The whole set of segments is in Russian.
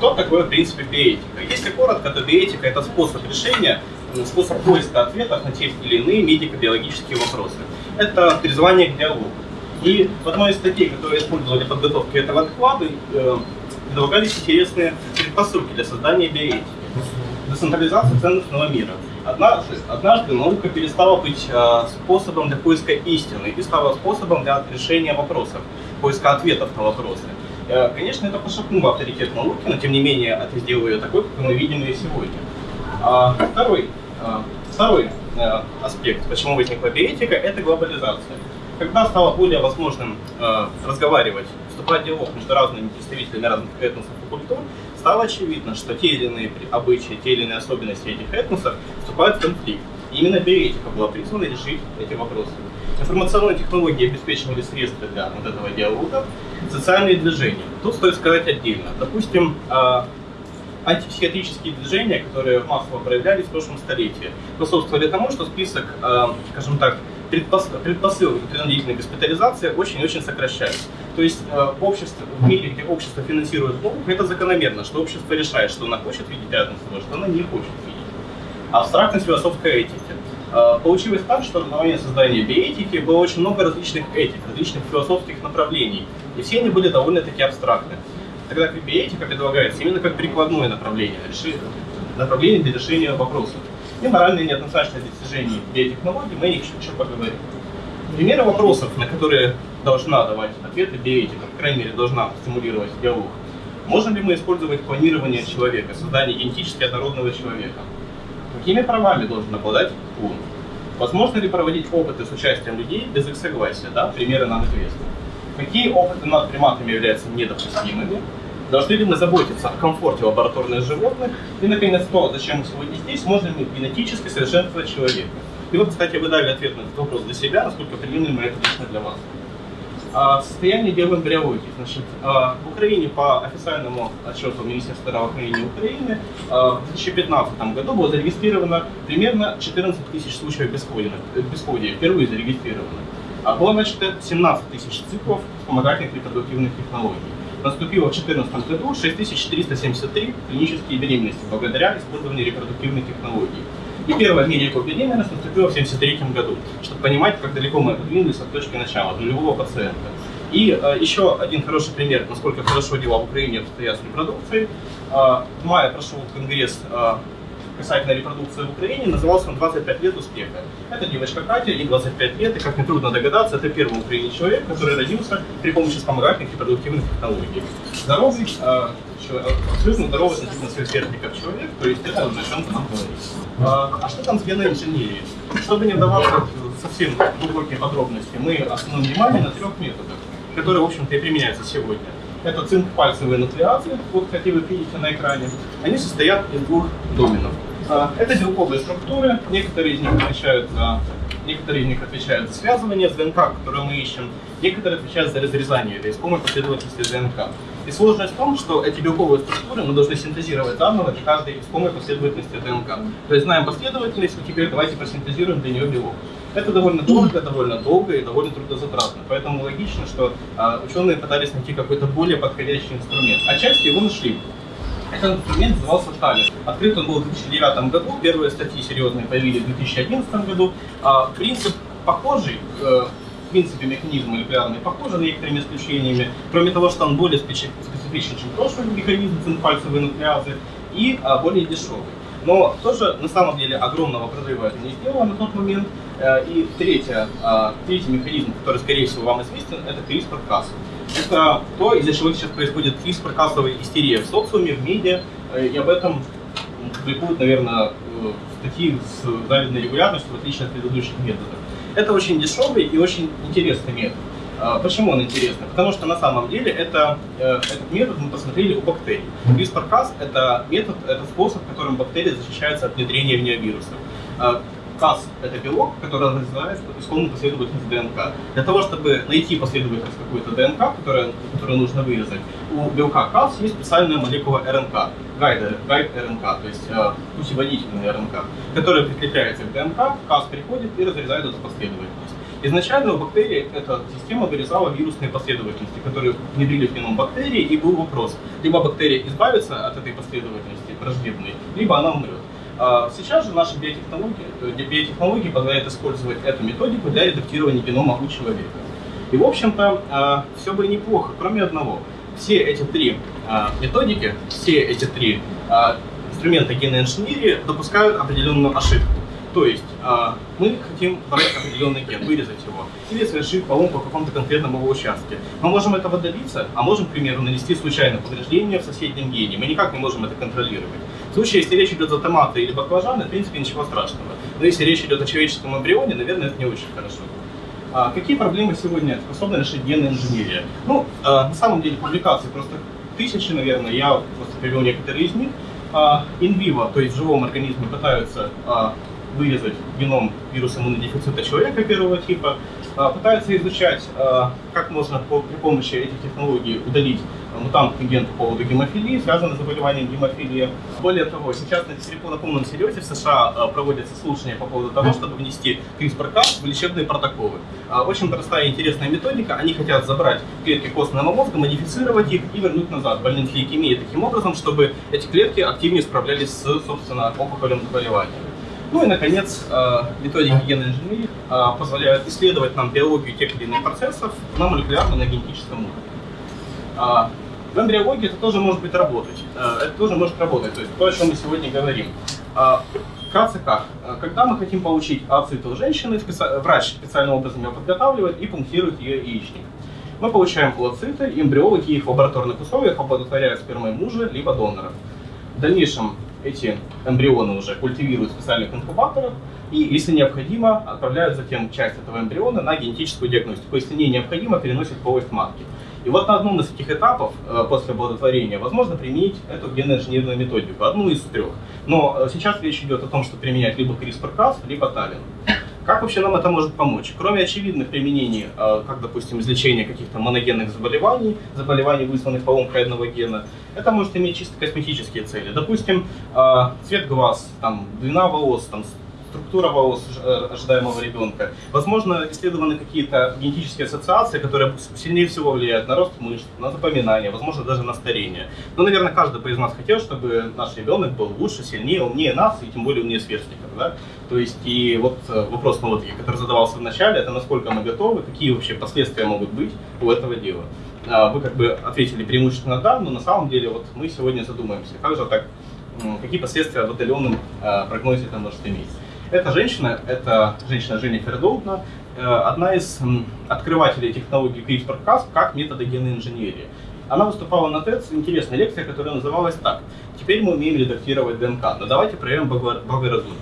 Что такое, в принципе, биэтика? Если коротко, то биэтика – это способ решения, способ поиска ответов на те или иные медико-биологические вопросы. Это призвание к диалогу. И в одной из статей, которые использовали подготовки этого доклада, э, предлагались интересные предпосылки для создания биоэтики. Децентрализация ценностного мира. Однажды, однажды наука перестала быть э, способом для поиска истины и стала способом для решения вопросов, поиска ответов на вопросы. Э, конечно, это пошатнуло авторитет науки, но тем не менее это сделало ее такой, как мы видим ее сегодня. А, второй, а, второй а, аспект, почему возникла биэтика, это глобализация. Когда стало более возможным разговаривать, вступать в диалог между разными представителями разных этносов и культур, стало очевидно, что те или иные обычаи, те или иные особенности этих этносов вступают в конфликт. И именно биоэтика была призвана решить эти вопросы. Информационные технологии обеспечивали средства для вот этого диалога, социальные движения. Тут стоит сказать отдельно. Допустим, антипсихиатрические движения, которые массово проявлялись в прошлом столетии, способствовали тому, что список, э, скажем так, предпосылок принудительной госпитализации очень-очень сокращается. То есть э, общество, в мире, где общество финансирует науку, это закономерно, что общество решает, что оно хочет видеть рядом с собой, что оно не хочет видеть. Абстрактность философской этики. Получилось так, что на момент создания биэтики было очень много различных этик, различных философских направлений, все они были довольно-таки абстрактны. Тогда как биоэтика предлагается именно как прикладное направление, направление для решения вопросов. И моральные неоднозначные достижения биотехнологий, мы о них еще поговорим. Примеры вопросов, на которые должна давать ответы биоэтика, по крайней мере, должна стимулировать диалог. Можем ли мы использовать планирование человека, создание генетически однородного человека? Какими правами должен обладать он? Возможно ли проводить опыты с участием людей без их согласия? Да? Примеры нам известны. Какие опыты над приматами являются недопустимыми? Должны ли мы заботиться о комфорте лабораторных животных? И, наконец, то, зачем мы сегодня здесь, можно ли генетически совершенствовать человека? И вот, кстати, вы дали ответ на этот вопрос для себя, насколько приемлемо это лично для вас. А, состояние биоэмбриологии. Значит, а, в Украине по официальному отчету Министерства здравоохранения Украины а, в 2015 году было зарегистрировано примерно 14 тысяч случаев бесплодия, бесплодия впервые зарегистрировано. А было начато 17 тысяч циклов вспомогательных репродуктивных технологий. Наступило в 2014 году 6373 клинические беременности благодаря использованию репродуктивных технологий. И первая медико беременность наступила в 1973 году, чтобы понимать, как далеко мы подвинулись от точки начала, от нулевого пациента. И э, еще один хороший пример, насколько хорошо дела в Украине обстоят с репродукцией. Э, в мае прошел конгресс э, касательно репродукции в Украине, назывался он «25 лет успеха». Это девочка Катя, ей 25 лет, и, как нетрудно догадаться, это первый в Украине человек, который родился при помощи вспомогательных репродуктивных технологий. Здоровый, э, человек, абсолютно здоровый относительно своих сверстников человек, то есть это о чем-то. А, а что там с генной инженерией? Чтобы не вдаваться совсем глубокие подробности, мы остановим внимание на трех методах, которые, в общем-то, и применяются сегодня. Это цинк-пальцевые нуклеации, вот как вы видите на экране. Они состоят из двух доменов. А, это белковые структуры, некоторые из них отвечают за некоторые из них отвечают за связывание ДНК, которое мы ищем, некоторые отвечают за разрезание или искомой последовательности ДНК. И сложность в том, что эти белковые структуры мы должны синтезировать заново для каждой искомой последовательности ДНК. То есть знаем последовательность, и теперь давайте просинтезируем для нее белок. Это довольно дорого, довольно долго и довольно трудозатратно. Поэтому логично, что а, ученые пытались найти какой-то более подходящий инструмент. Отчасти его нашли. Этот инструмент назывался Талис. Открыт он был в 2009 году, первые статьи серьезные появились в 2011 году. А, принцип похожий, э, в принципе механизм молекулярный похожий с некоторыми исключениями, кроме того, что он более специфичен, чем прошлый механизм цинпальцевой нуклеазы, и а, более дешевый. Но тоже на самом деле огромного прорыва это не сделало на тот момент. Э, и третье, третий механизм, который, скорее всего, вам известен, это CRISPR-Cas. Это то, из-за чего сейчас происходит CRISPR-Casовая истерия в социуме, в медиа, э, и об этом публикуют, наверное, э, статьи с завидной регулярностью, в отличие от предыдущих методов. Это очень дешевый и очень интересный метод. А, почему он интересный? Потому что на самом деле это, этот метод мы посмотрели у бактерий. CRISPR-Cas – это метод, это способ, которым бактерии защищаются от внедрения в нее вирусов. Cas – это белок, который разрезает исконную последовательность ДНК. Для того, чтобы найти последовательность какой-то ДНК, которую, которую нужно вырезать, у белка Cas есть специальная молекула РНК, гайд, гайд РНК, то есть э, путеводительная РНК, которая прикрепляется к ДНК, Cas приходит и разрезает эту последовательность. Изначально у бактерий эта система вырезала вирусные последовательности, которые внедрили в геном бактерии, и был вопрос, либо бактерия избавится от этой последовательности враждебной, либо она умрет. А сейчас же наши биотехнологии, биотехнологии позволяют использовать эту методику для редактирования генома у человека. И, в общем-то, а, все бы неплохо, кроме одного. Все эти три а, методики, все эти три инструмента генной инженерии допускают определенную ошибку. То есть мы хотим брать определенный ген, вырезать его, или совершить поломку в каком-то конкретном его участке. Мы можем этого добиться, а можем, к примеру, нанести случайное повреждение в соседнем гене. Мы никак не можем это контролировать. В случае, если речь идет о томаты или баклажаны, в принципе, ничего страшного. Но если речь идет о человеческом эмбрионе, наверное, это не очень хорошо. А какие проблемы сегодня способна решить генная инженерия? Ну, э, на самом деле, публикаций просто тысячи, наверное, я просто привел некоторые из них. Инвиво, то есть в живом организме пытаются а, вырезать геном вируса иммунодефицита человека первого типа, а, пытаются изучать, а, как можно при помощи этих технологий удалить мутантный ген по поводу гемофилии, связанный с заболеванием гемофилии. Более того, сейчас на, на полном серьезе в США а, проводятся слушания по поводу того, чтобы внести CRISPR-Cas в лечебные протоколы. Очень простая и интересная методика. Они хотят забрать клетки костного мозга, модифицировать их и вернуть назад больным с лейкемией таким образом, чтобы эти клетки активнее справлялись с, собственно, опухолевым заболеванием. Ну и, наконец, э, методики генной инженерии э, позволяют исследовать нам биологию тех или иных процессов на молекулярном, на генетическом уровне. В эмбриологии это тоже может быть работать. Э, это тоже может работать, то есть то, о чем мы сегодня говорим. А, вкратце как? Когда мы хотим получить ацит у женщины, врач специальным образом ее подготавливает и пунктирует ее яичник. Мы получаем плаценты, эмбриологи их в лабораторных условиях оплодотворяют спермой мужа либо донора. В дальнейшем эти эмбрионы уже культивируют в специальных инкубаторах, и, если необходимо, отправляют затем часть этого эмбриона на генетическую диагностику. Если не необходимо, переносят полость матки. И вот на одном из этих этапов э, после оплодотворения возможно применить эту генно-инженерную методику, одну из трех. Но э, сейчас речь идет о том, что применять либо CRISPR-Cas, либо Талин. Как вообще нам это может помочь? Кроме очевидных применений, э, как, допустим, излечение каких-то моногенных заболеваний, заболеваний, вызванных поломкой одного гена, это может иметь чисто косметические цели. Допустим, цвет глаз, там, длина волос, там, структура волос э, ожидаемого ребенка. Возможно, исследованы какие-то генетические ассоциации, которые сильнее всего влияют на рост мышц, на запоминание, возможно, даже на старение. Но, наверное, каждый из нас хотел, чтобы наш ребенок был лучше, сильнее, умнее нас, и тем более умнее сверстников. Да? То есть, и вот э, вопрос, ну, вот, который задавался в начале, это насколько мы готовы, какие вообще последствия могут быть у этого дела. А, вы как бы ответили преимущественно да, но на самом деле вот мы сегодня задумаемся, как же так, какие последствия в отдаленном э, прогнозе это может иметь. Эта женщина, это женщина Женнифер Доутна, э, одна из открывателей технологии CRISPR-Cas как метода генной инженерии. Она выступала на TED с интересной лекцией, которая называлась так. Теперь мы умеем редактировать ДНК, но давайте проверим благоразумие.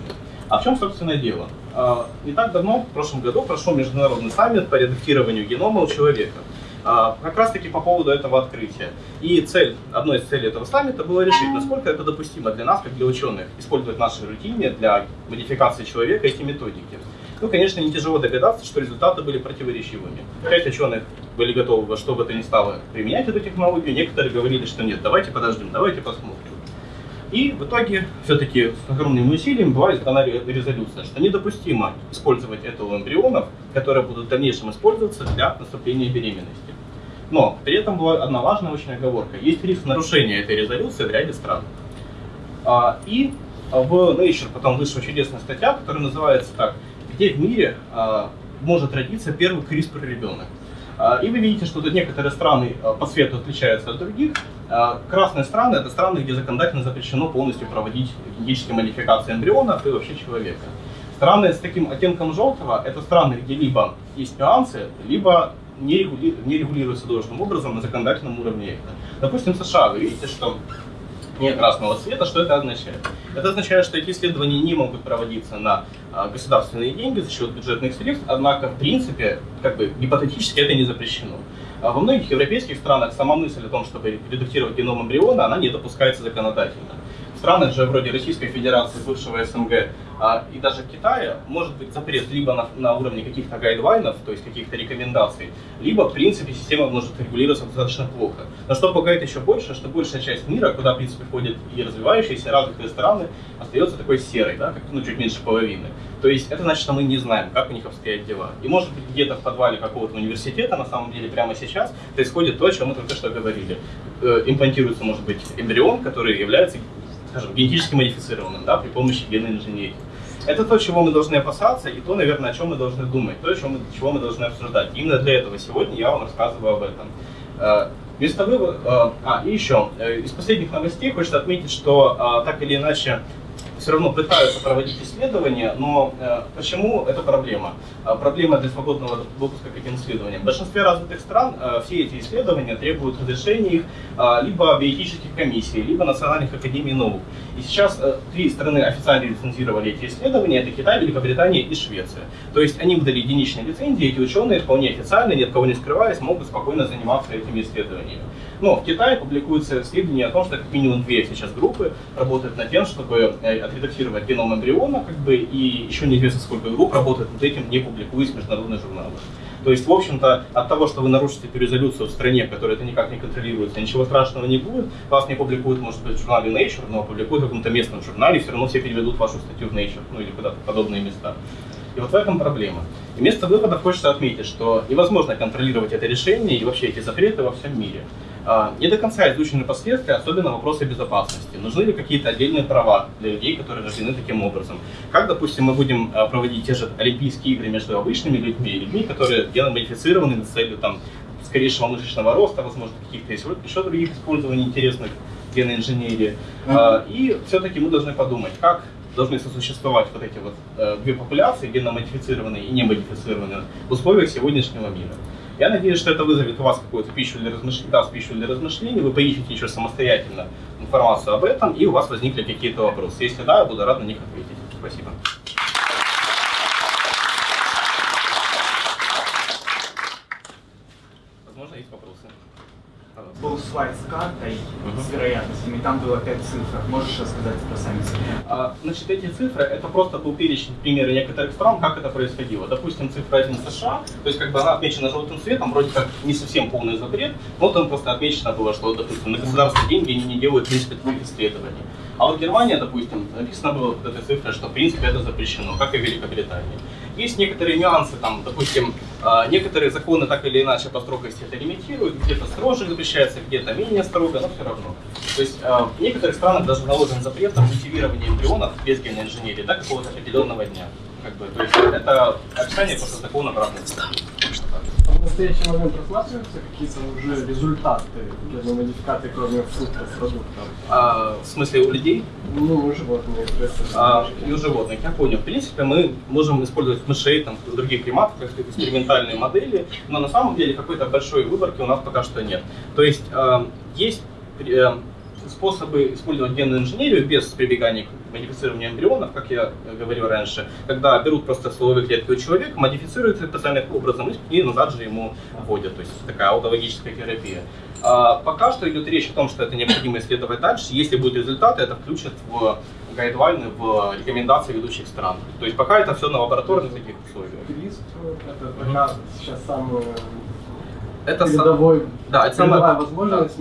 А в чем, собственно, дело? Э, не так давно, в прошлом году, прошел международный саммит по редактированию генома у человека. Э, как раз таки по поводу этого открытия. И цель, одной из целей этого саммита было решить, насколько это допустимо для нас, как для ученых, использовать в нашей рутине для модификации человека эти методики. Ну, конечно, не тяжело догадаться, что результаты были противоречивыми. Пять ученых были готовы во что бы то ни стало применять эту технологию, некоторые говорили, что нет, давайте подождем, давайте посмотрим. И в итоге, все-таки с огромными усилиями была издана резолюция, что недопустимо использовать это у эмбрионов, которые будут в дальнейшем использоваться для наступления беременности. Но при этом была одна важная очень оговорка. Есть риск нарушения этой резолюции в ряде стран. А, и в Nature потом вышла чудесная статья, которая называется так, где в мире а, может родиться первый CRISPR ребенок. А, и вы видите, что тут некоторые страны по цвету отличаются от других. Красные страны – это страны, где законодательно запрещено полностью проводить генетические модификации эмбрионов и вообще человека. Страны с таким оттенком желтого – это страны, где либо есть нюансы, либо не, регули... не регулируется должным образом на законодательном уровне. Допустим, США, вы видите, что нет красного цвета, что это означает? Это означает, что эти исследования не могут проводиться на а, государственные деньги за счет бюджетных средств, однако, в принципе, как бы гипотетически это не запрещено. А во многих европейских странах сама мысль о том, чтобы редактировать геном эмбриона, она не допускается законодательно. В странах же вроде Российской Федерации, бывшего СНГ, а, и даже в Китае может быть запрет либо на, на уровне каких-то гайдлайнов, то есть каких-то рекомендаций, либо, в принципе, система может регулироваться достаточно плохо. Но что пугает еще больше, что большая часть мира, куда, в принципе, входят и развивающиеся, и развитые страны, остается такой серой, да, как, ну, чуть меньше половины. То есть это значит, что мы не знаем, как у них обстоят дела. И может быть где-то в подвале какого-то университета, на самом деле прямо сейчас, происходит то, о чем мы только что говорили. Э, имплантируется, может быть, эмбрион, который является, скажем, генетически модифицированным да, при помощи генной инженерии. Это то, чего мы должны опасаться, и то, наверное, о чем мы должны думать, то, чего мы, чего мы должны обсуждать. Именно для этого сегодня я вам рассказываю об этом. Э, вместо вывода... Э, а, и еще. Э, из последних новостей хочется отметить, что так или иначе все равно пытаются проводить исследования, но э, почему это проблема? Э, проблема для свободного допуска к этим исследованиям. В большинстве развитых стран э, все эти исследования требуют разрешения их э, либо биоэтических комиссий, либо национальных академий наук. И сейчас э, три страны официально лицензировали эти исследования, это Китай, Великобритания и Швеция. То есть они выдали единичные лицензии, эти ученые вполне официально, ни от кого не скрываясь, могут спокойно заниматься этими исследованиями. Но в Китае публикуются исследования о том, что как минимум две сейчас группы работают над тем, чтобы э, отредактировать геном эмбриона, как бы, и еще неизвестно сколько групп работает над этим, не публикуясь в международных журналах. То есть, в общем-то, от того, что вы нарушите перезолюцию в стране, в которой это никак не контролируется, ничего страшного не будет. Вас не публикуют, может быть, в журнале Nature, но публикуют в каком-то местном журнале, и все равно все переведут вашу статью в Nature, ну или куда-то подобные места. И вот в этом проблема. И вместо вывода хочется отметить, что невозможно контролировать это решение и вообще эти запреты во всем мире. А, не до конца изучены последствия, особенно вопросы безопасности. Нужны ли какие-то отдельные права для людей, которые рождены таким образом? Как, допустим, мы будем а, проводить те же Олимпийские игры между обычными людьми и людьми, которые геномодифицированы с целью там, скорейшего мышечного роста, возможно, каких-то еще других использований интересных генной инженерии. Mm-hmm. И все-таки мы должны подумать, как должны сосуществовать вот эти вот э, две популяции, генно-модифицированные и не-модифицированные, в условиях сегодняшнего мира. Я надеюсь, что это вызовет у вас какую-то пищу для размышлений, даст пищу для размышлений, вы поищете еще самостоятельно информацию об этом, и у вас возникли какие-то вопросы. Если да, я буду рад на них ответить. Спасибо. Возможно, есть вопросы был слайд с картой, угу. с вероятностями, там было 5 цифр. Можешь рассказать про сами цифры? А, значит, эти цифры, это просто был перечень примеры некоторых стран, как это происходило. Допустим, цифра 1 США, то есть как бы она отмечена желтым цветом, вроде как не совсем полный запрет, но там просто отмечено было, что, допустим, на государственные деньги они не делают, в принципе, таких. А вот Германия, допустим, написано было вот этой цифрой, что в принципе это запрещено, как и в Великобритании. Есть некоторые нюансы, там, допустим, а, некоторые законы так или иначе по строгости это лимитируют, где-то строже запрещается, где-то менее строго, но все равно. То есть а, в некоторых странах даже наложен запрет на культивирование эмбрионов без генной инженерии до какого-то определенного дня. Как бы, то есть это описание просто закона обратной в настоящий момент рассматриваются какие-то уже результаты геномодификации, кроме фруктов, продуктов? А, в смысле у людей? Ну, у животных. А, и у животных, я понял. В принципе, мы можем использовать мышей, там, других приматов, как экспериментальные модели, но на самом деле какой-то большой выборки у нас пока что нет. То есть э, есть э, способы использовать генную инженерию без прибегания к модифицированию эмбрионов, как я говорил раньше, когда берут просто стволовые клетки у человека, модифицируют их специальным образом и назад же ему вводят. То есть такая аутологическая терапия. А пока что идет речь о том, что это необходимо исследовать дальше. Если будут результаты, это включат в гайдлайны, в рекомендации ведущих стран. То есть пока это все на лабораторных таких условиях. Это пока сейчас самый это передовой, да, это самая возможность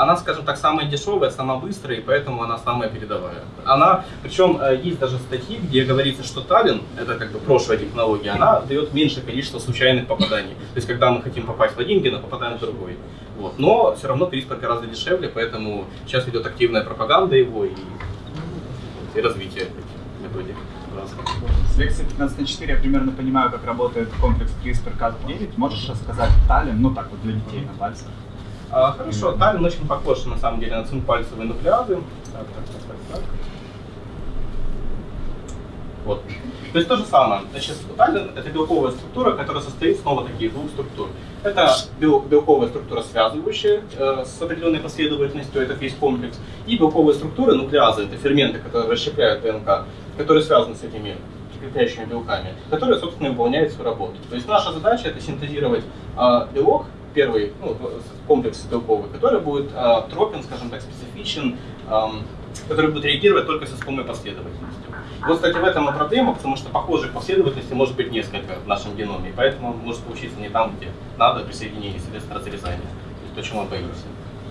она, скажем так, самая дешевая, самая быстрая, и поэтому она самая передовая. Она, причем э, есть даже статьи, где говорится, что Таллин, это как бы прошлая технология, она дает меньшее количество случайных попаданий. То есть, когда мы хотим попасть в один ген, а попадаем в другой. Вот. Но все равно CRISPR гораздо дешевле, поэтому сейчас идет активная пропаганда его и, и развитие методик. С лекции 15 на 4 я примерно понимаю, как работает комплекс CRISPR-Cas9. Можешь рассказать Таллин, ну так вот для детей на пальцах? А, хорошо, Таллин очень похож на самом деле на цинпальцевые нуклеазы. Так, так, так, так, так. Вот. То есть то же самое. Значит, Таллин это белковая структура, которая состоит снова таки из двух структур. Это бел, белковая структура, связывающая э, с определенной последовательностью, это весь комплекс. И белковые структуры, нуклеазы, это ферменты, которые расщепляют ДНК, которые связаны с этими крепляющими белками, которые, собственно, выполняют свою работу. То есть наша задача это синтезировать э, белок, первый ну, комплекс белковый, который будет э, тропен, скажем так, специфичен, э, который будет реагировать только с искомой последовательностью. Вот, кстати, в этом и проблема, потому что похожих последовательностей может быть несколько в нашем геноме, поэтому может получиться не там, где надо при соединении, соответственно, разрезания. То есть то, чему.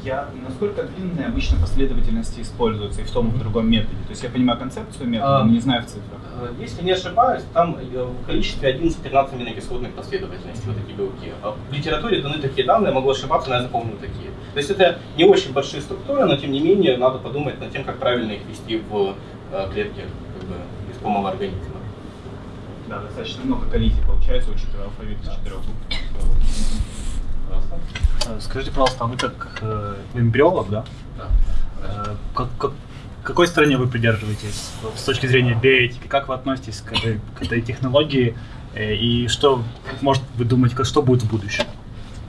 Я, насколько длинные обычно последовательности используются и в том, и в другом методе? То есть я понимаю концепцию метода, А, но не знаю в цифрах. Э, Если не ошибаюсь, там э, в количестве 11-13 аминокислотных последовательностей вот эти белки. А В литературе даны такие данные, могу ошибаться, но я запомнил такие. То есть это не очень большие структуры, но тем не менее надо подумать над тем, как правильно их ввести в э, клетки как бы, искомого организма. Да, достаточно много коллизий получается, учитывая алфавит из четырех букв. Просто. Э, Скажите, пожалуйста, а вы как э, эмбриолог, да? Да. Э, как, как- какой стороне вы придерживаетесь с точки зрения биоэтики? Как вы относитесь к этой, к этой технологии? Э, и что, может, вы думаете, как, что будет в будущем?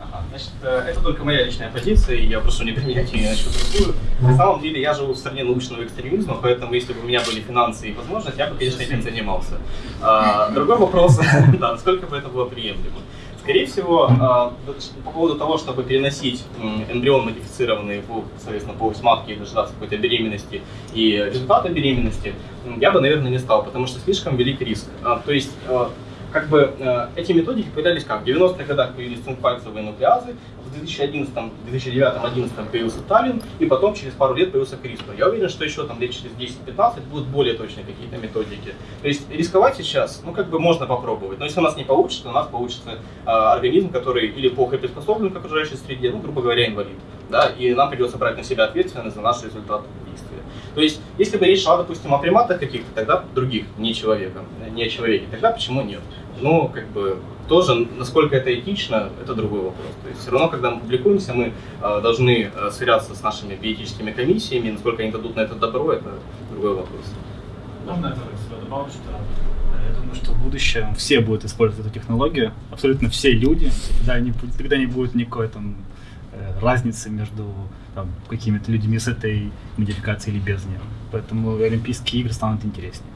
Ага, Значит, э, это только моя личная позиция, и я прошу не применять ее на что другую. На самом деле я живу в стране научного экстремизма, поэтому если бы у меня были финансы и возможность, я бы, конечно, этим занимался. А, Другой вопрос, да, насколько бы это было приемлемо. Скорее всего, а, по поводу того, чтобы переносить эмбрион модифицированный в, соответственно, полость матки и дождаться какой-то беременности и результата беременности, я бы, наверное, не стал, потому что слишком велик риск. А, То есть, а, как бы э, эти методики появлялись как? В 90-х годах появились цинкпальцевые нуклеазы, в 2011, 2009-2011 появился Таллин, и потом через пару лет появился CRISPR. Я уверен, что еще там лет через 10-15 будут более точные какие-то методики. То есть рисковать сейчас, ну как бы можно попробовать, но если у нас не получится, у нас получится э, организм, который или плохо приспособлен к окружающей среде, ну грубо говоря, инвалид. Да, и нам придется брать на себя ответственность за наш результат действия. То есть, если бы речь шла, допустим, о приматах каких-то, тогда других, не человека, не о человеке, тогда почему нет? Ну, как бы, тоже, насколько это этично, это другой вопрос. То есть, все равно, когда мы публикуемся, мы э, должны э, сверяться с нашими биотическими комиссиями, насколько они дадут на это добро, это другой вопрос. Можно я тоже добавлю, что э, я думаю, что в будущем все будут использовать эту технологию, абсолютно все люди, тогда не, тогда не будет никакой там э, разницы между какими-то людьми с этой модификацией или без нее. Поэтому Олимпийские игры станут интереснее.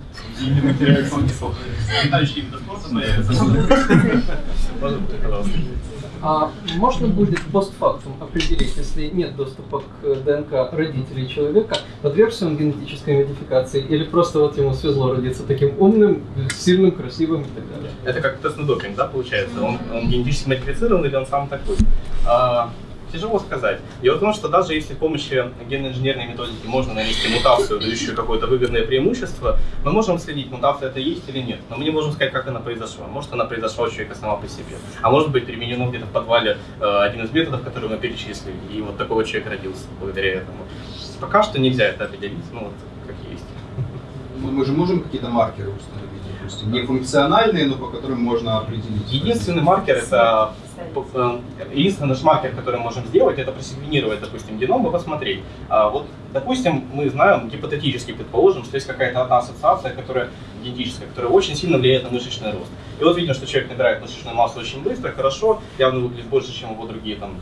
А можно будет постфактум определить, если нет доступа к ДНК родителей человека, подвергся он генетической модификации или просто вот ему свезло родиться таким умным, сильным, красивым и так далее? Это как тест на допинг, да, получается? Он, он генетически модифицирован или он сам такой? А, тяжело сказать. Дело в том, что даже если с помощью генно-инженерной методики можно нанести мутацию, дающую какое-то выгодное преимущество, мы можем следить, мутация это есть или нет. Но мы не можем сказать, как она произошла. Может, она произошла у человека сама по себе. А может быть, применено где-то в подвале э, один из методов, который мы перечислили. И вот такой человек родился благодаря этому. Пока что нельзя это определить, ну вот как есть. Мы, мы же можем какие-то маркеры установить, допустим, не функциональные, но по которым можно определить. Единственный маркер это единственный наш маркер, который мы можем сделать, это просеквенировать, допустим, геном и посмотреть. А вот, допустим, мы знаем, гипотетически предположим, что есть какая-то одна ассоциация, которая генетическая, которая очень сильно влияет на мышечный рост. И вот видно, что человек набирает мышечную массу очень быстро, хорошо, явно выглядит больше, чем его другие там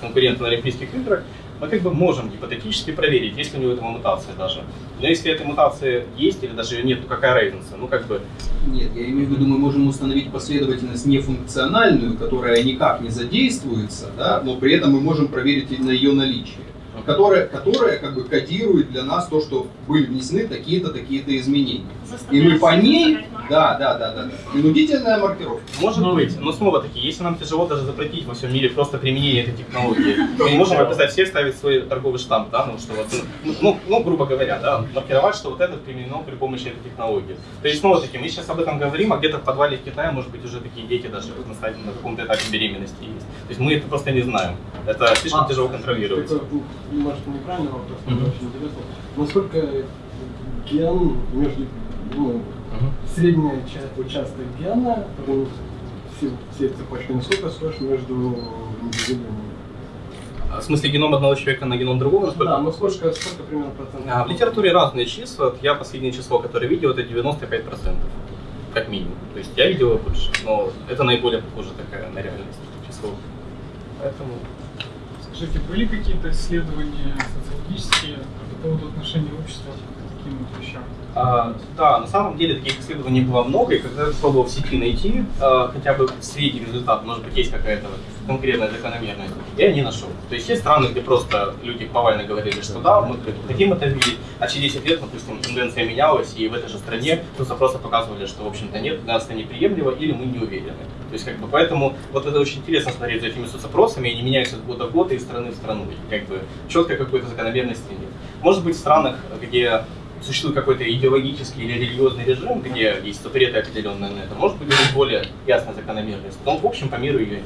конкуренты на Олимпийских играх. Мы как бы можем гипотетически проверить, есть ли у него эта мутация даже. Но если эта мутация есть или даже ее нет, то какая разница? Ну как бы Нет, я имею в виду, мы можем установить последовательность нефункциональную, которая никак не задействуется, да, но при этом мы можем проверить на ее наличие. Которая, которая как бы кодирует для нас то, что были внесены такие-то, такие-то изменения. И мы по ней, да, да, да, да, да. Принудительная маркировка. Может быть, но снова таки, если нам тяжело даже запретить во всем мире просто применение этой технологии, мы можем описать всех, ставить свой торговый штамп, да, ну что вот, ну, ну, ну, грубо говоря, да, маркировать, что вот это применено при помощи этой технологии. То есть, снова таки, мы сейчас об этом говорим, а где-то в подвале в Китае, может быть, уже такие дети даже на, стадии- на каком-то этапе беременности есть. То есть мы это просто не знаем. Это слишком А, тяжело контролировать. Ну, может, неправильный вопрос, но Мгм. очень интересно. Насколько ген между, ну, Мгм. средняя часть, участок гена, ну, все, все цепочки, насколько схож между индивидуумами? А В смысле геном одного человека на геном другого? насколько? Да, ну сколько, сколько примерно процентов? А, В литературе разные числа. Вот Я последнее число, которое видел, это 95%. Как минимум. То есть я видел больше, но это наиболее похоже такая на реальность число. Поэтому Скажите, были какие-то исследования социологические по поводу отношения общества к таким вот вещам? А, да, на самом деле таких исследований было много, и когда я пробовал в сети найти а, хотя бы средний результат, может быть, есть какая-то конкретной закономерности, я не нашел. То есть есть страны, где просто люди повально говорили, что да, мы хотим это видеть, а через 10 лет, допустим, тенденция менялась, и в этой же стране просто просто показывали, что, в общем-то, нет, для нас это неприемлемо, или мы не уверены. То есть, как бы, поэтому вот это очень интересно смотреть за этими соцопросами, они меняются от года в год и из страны в страну. И, как бы, четкой какой-то закономерности нет. Может быть, в странах, где существует какой-то идеологический или религиозный режим, где есть запреты определенные на это, может быть, есть более ясная закономерность. Но, в общем, по миру ее нет.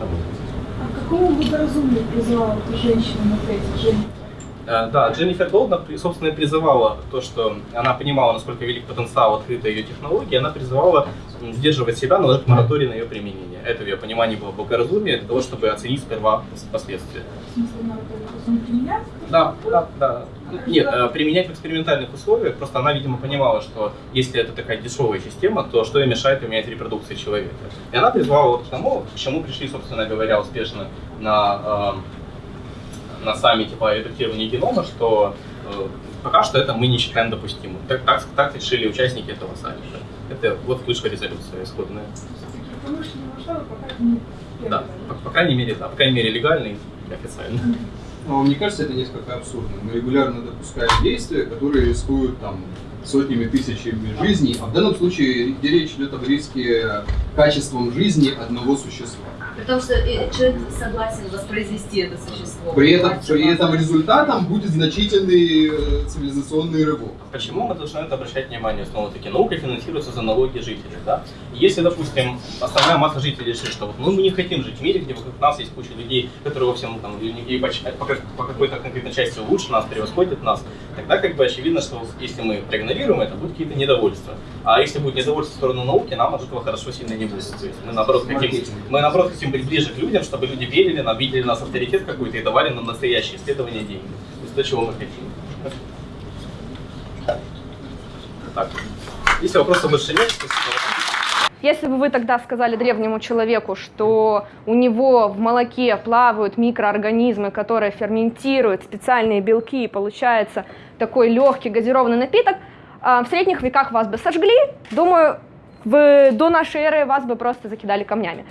А какому благоразумию призывала эта женщина на Женя? Э, Да, Дженнифер Долдна, при- собственно, призывала то, что она понимала, насколько велик потенциал открытой ее технологии, она призывала сдерживать себя, наложить мораторий на ее применение. Это в ее понимании было благоразумие для того, чтобы оценить сперва последствия. В смысле, он применять? Да, да, да. Нет, э, применять в экспериментальных условиях, просто она, видимо, понимала, что если это такая дешевая система, то что ей мешает поменять репродукции человека. И она призвала вот к тому, к чему пришли, собственно говоря, успешно на, э, на саммите по редактированию генома, что э, пока что это мы не считаем допустимым. Так, так, так решили участники этого саммита. Это вот вышла резолюция исходная. Да, по, по крайней мере, да, по крайней мере, легально и официально. Но вам не кажется это несколько абсурдно? Мы регулярно допускаем действия, которые рискуют там сотнями тысячами жизней, а в данном случае где речь идет об риске качеством жизни одного существа. При том, что э, человек согласен воспроизвести это существо. При этом, при этом результатом будет значительный э, цивилизационный рывок. Почему мы должны это обращать внимание? Снова-таки, наука финансируется за налоги жителей, да? Если, допустим, основная масса жителей решит, что вот, ну, мы не хотим жить в мире, где вокруг нас есть куча людей, которые во всем там, и по, по как- по какой-то конкретной части лучше нас, превосходят нас, тогда как бы очевидно, что если мы проигнорируем это, будут какие-то недовольства. А если будет недовольство в сторону науки, нам от этого хорошо сильно не будет. То есть мы наоборот хотим, мы наоборот хотим быть ближе к людям, чтобы люди верили нам, видели нас авторитет какой-то и давали нам настоящие исследования деньги. То есть то, чего мы хотим. Так. Если вопросов больше нет, Если бы вы тогда сказали древнему человеку, что у него в молоке плавают микроорганизмы, которые ферментируют специальные белки, и получается такой легкий газированный напиток, а, в средних веках вас бы сожгли, думаю, в, до нашей эры вас бы просто закидали камнями.